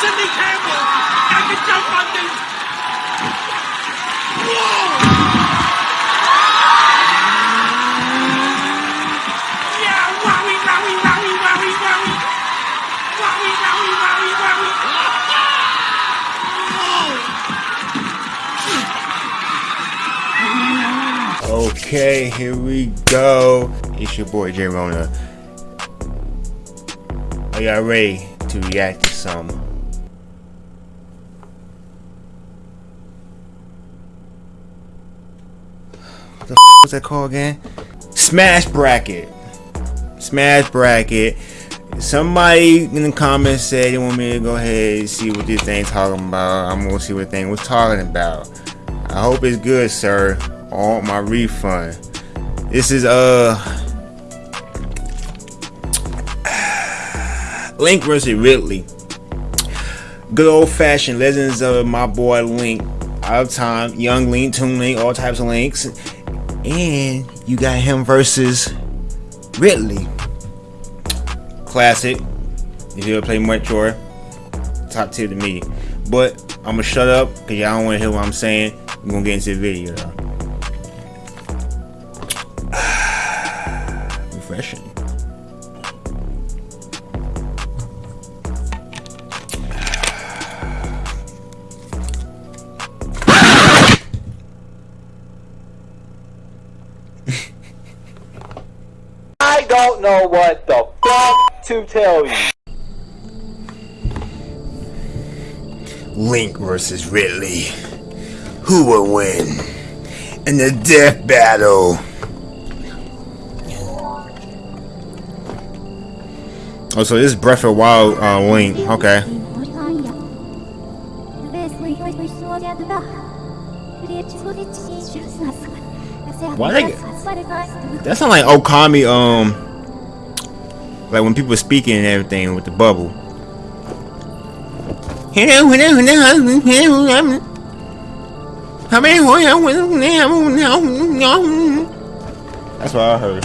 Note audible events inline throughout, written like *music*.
Sidney Campbell. I can jump on this. Whoa! Okay, here we go. It's your boy J Rona. Are y'all ready to react to some? What the f was that called again? Smash bracket. Smash bracket. Somebody in the comments said they want me to go ahead and see what this thing talking about. I'm gonna see what thing was talking about. I hope it's good, sir. Want my refund. This is uh *sighs* Link versus Ridley. Good old fashioned legends of my boy Link. Out of time, young Link, Toon Link, all types of links. And you got him versus Ridley. Classic. If you ever play Metroid, top tier to me. But I'm gonna shut up because y'all don't wanna hear what I'm saying. We're gonna get into the video though. *sighs* Refreshing. Know what the fuck to tell you. Link versus Ridley. Who will win in the death battle? Oh, so this is Breath of Wild uh, Link. Okay. Why they That sounds like Okami, um, like when people speaking and everything with the bubble. That's what I heard.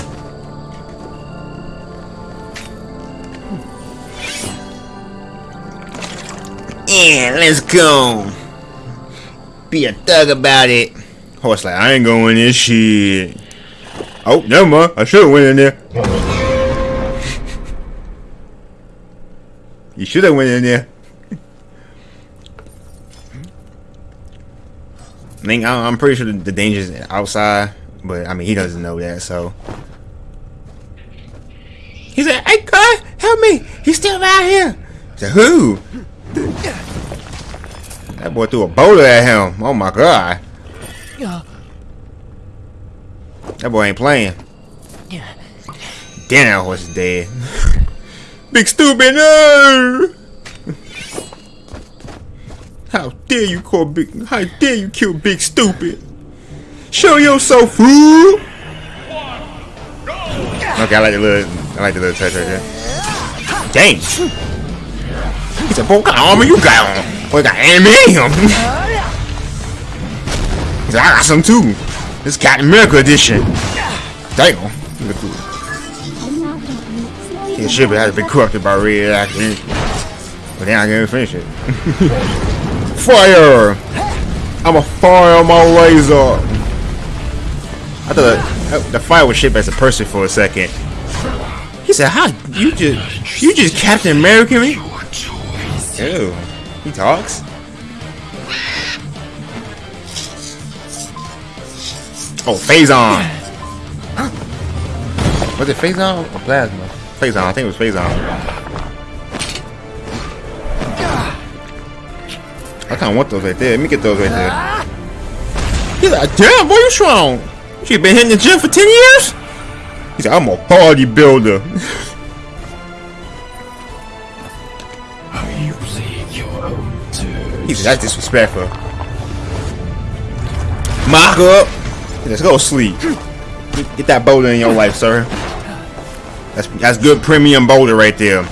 Yeah, let's go. Be a thug about it. Horse like, I ain't going this shit. Oh, never mind. I should have went in there. You should have went in there. I think I- I'm pretty sure the danger's outside, but I mean he doesn't know that, so. He said, "Hey, God, help me! He's still out here." I said, "Who?" That boy threw a boulder at him. Oh my God! That boy ain't playing. Damn, that horse is dead. *laughs* Big stupid, no! How dare you call big? How dare you kill Big Stupid? Show yourself, fool! Okay, I like the little, I like the little touch right there. Dang! He said, "Boy, what kind of armor you got on? Boy, you got animanium." He said, "I got some too. This Captain America edition." Damn! Look cool. His ship has been corrupted by radioactive, but then I can't finish it. *laughs* Fire! I'm a fire my laser. I thought the fire was shaped as a person for a second. He said, "How you just you just Captain America me?" Ew, he talks. Oh, Phazon! Was it Phazon or Plasma? I think it was phase Phazon. I kind of want those right there. Let me get those right there. He's like, damn, boy, you strong. You been hitting the gym for 10 years? He's like, I'm a bodybuilder. *laughs* You bleed your own too. He's like, that's disrespectful. Mock up. Let's go sleep. Get, get that boulder in your life, sir. That's that's good premium boulder right there.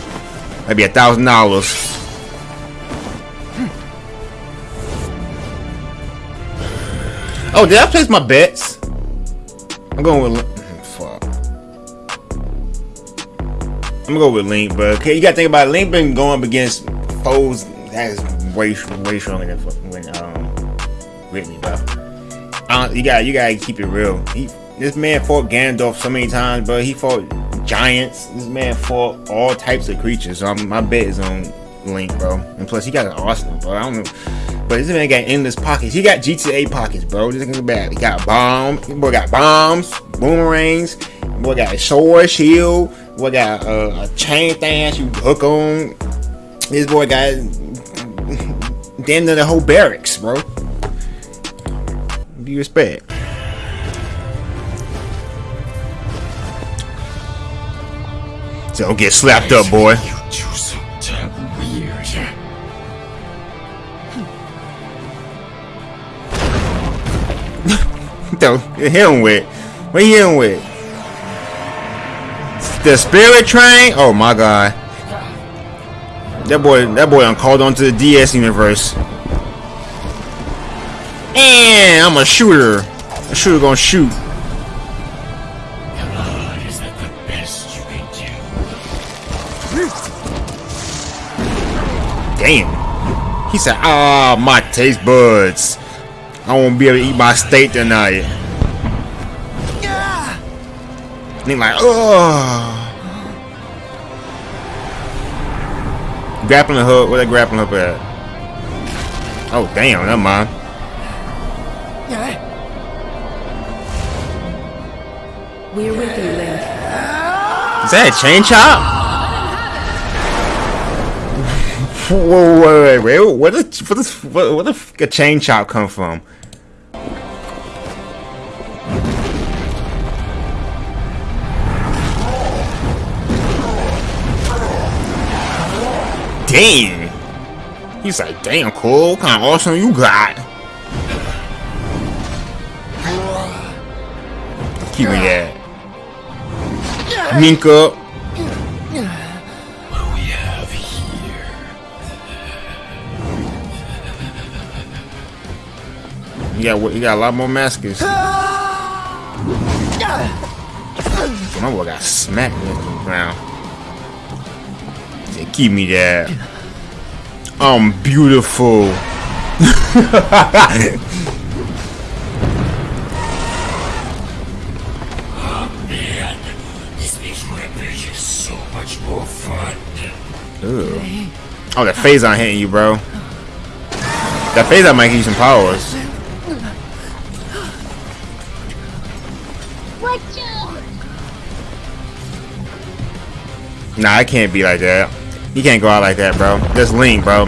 That'd be a thousand dollars. Oh, did I place my bets? I'm going with fuck. I'm gonna go with Link, but okay, you gotta think about it. Link been going up against foes that is way way stronger than when um Whitney, bro. Uh, you got you gotta keep it real. He, this man fought Ganondorf so many times, but He fought giants. This man fought all types of creatures. So I'm, my bet is on Link, bro. And plus, he got an arsenal, bro. I don't know. But this man got endless pockets. He got GTA pockets, bro. This nigga bad. He got bombs. Boy got bombs, boomerangs. Boy got a sword, shield. Boy got uh, a chain thing you hook on. This boy got *laughs* damn near the whole barracks, bro. Do you respect. Don't get slapped up, boy. *laughs* Don't hit him with. What him with? The spirit train? Oh my god. That boy that boy I'm called onto the DS universe. And I'm a shooter. A shooter gonna shoot. Damn. He said, ah, my taste buds. I won't be able to eat my steak tonight. And he like, oh. Grappling hook, where that grappling hook at? Oh, damn, never mind. We're with you, Link. Is that a chain chop? Whoa, wait, wait, wait. Where the, where the, where, where the a chain chop come from? Damn. He's like, damn, cool. What kind of awesome you got? Keep me that. Mink You got you got a lot more maskers. My boy got smacked into the ground. Say, Keep me that. I'm beautiful. *laughs* Man, this makes Rampage so much more fun. Oh, that Phazon hitting you, bro. That Phazon might give you some powers. Nah, I can't be like that. He can't go out like that, bro. That's Link, bro.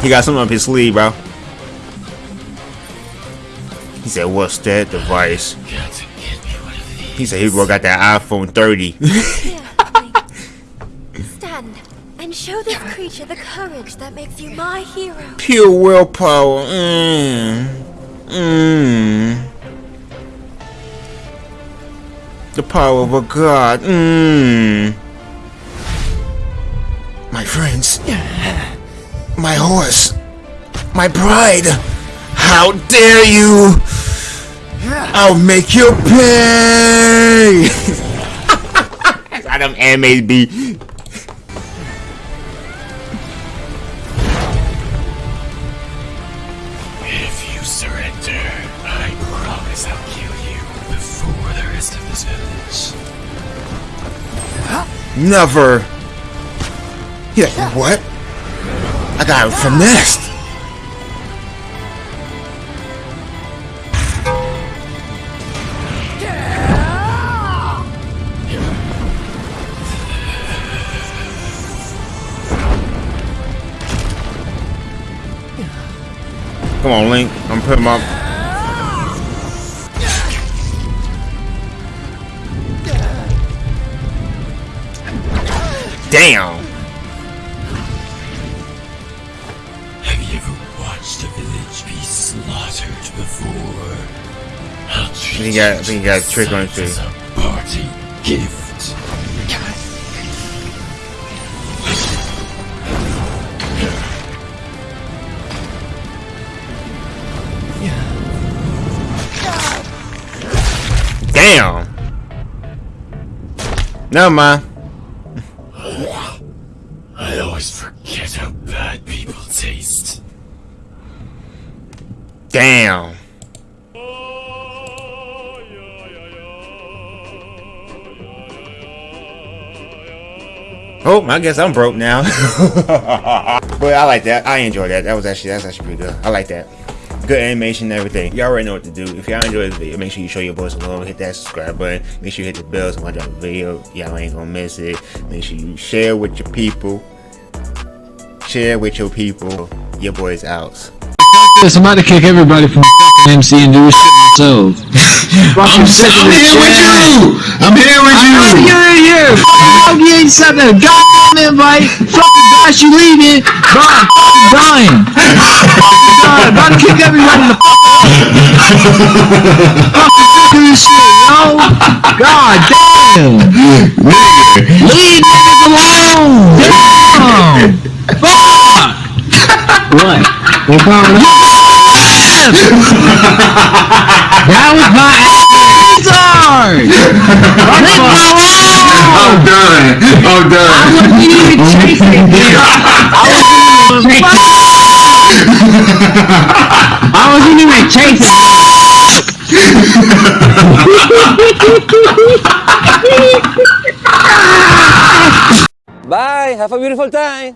He got something up his sleeve, bro. He said, what's that device? Got to get me one of these. He said he got that iPhone 30. *laughs* Stand and show this creature the courage that makes you my hero. Pure willpower. Mmm. Mmm. The power of a god. Mmm. My friends. My horse. My pride. How dare you! I'll make you pay! That's how them. If you surrender, I promise I'll kill you before the rest of this village. Never. He like, what? I got finessed. Come on, Link. I'm putting up. Damn. I'll treat got- I think he got a trick on as party gift. Damn. Never mind. I always forget how bad people taste. Damn. Oh, I guess I'm broke now. *laughs* but I like that. I enjoy that. That was actually that's actually pretty good. I like that. Good animation and everything. Y'all already know what to do. If y'all enjoyed this video, make sure you show your boys some love. Hit that subscribe button. Make sure you hit the bell so when I drop a video, y'all ain't gonna miss it. Make sure you share with your people. Share with your people. Your boys out. I'm about to kick everybody from fucking MC and do shit myself. *laughs* I'm, I'm here with you. I'm here with you. You're in here. *laughs* Fuck you ain't sent a goddamn invite. Fucking gosh, you leaving. Bro, I'm fucking dying. God, about to kick everybody the fuck out. Fucking sick this shit, yo. God damn. Leave niggas alone. Damn. Fuck. What? What problem? That was my oh, answer! Leave me alone! Oh, I'm done. I'm done. You even chasing me! I wasn't even chasing Bye. Have a beautiful time.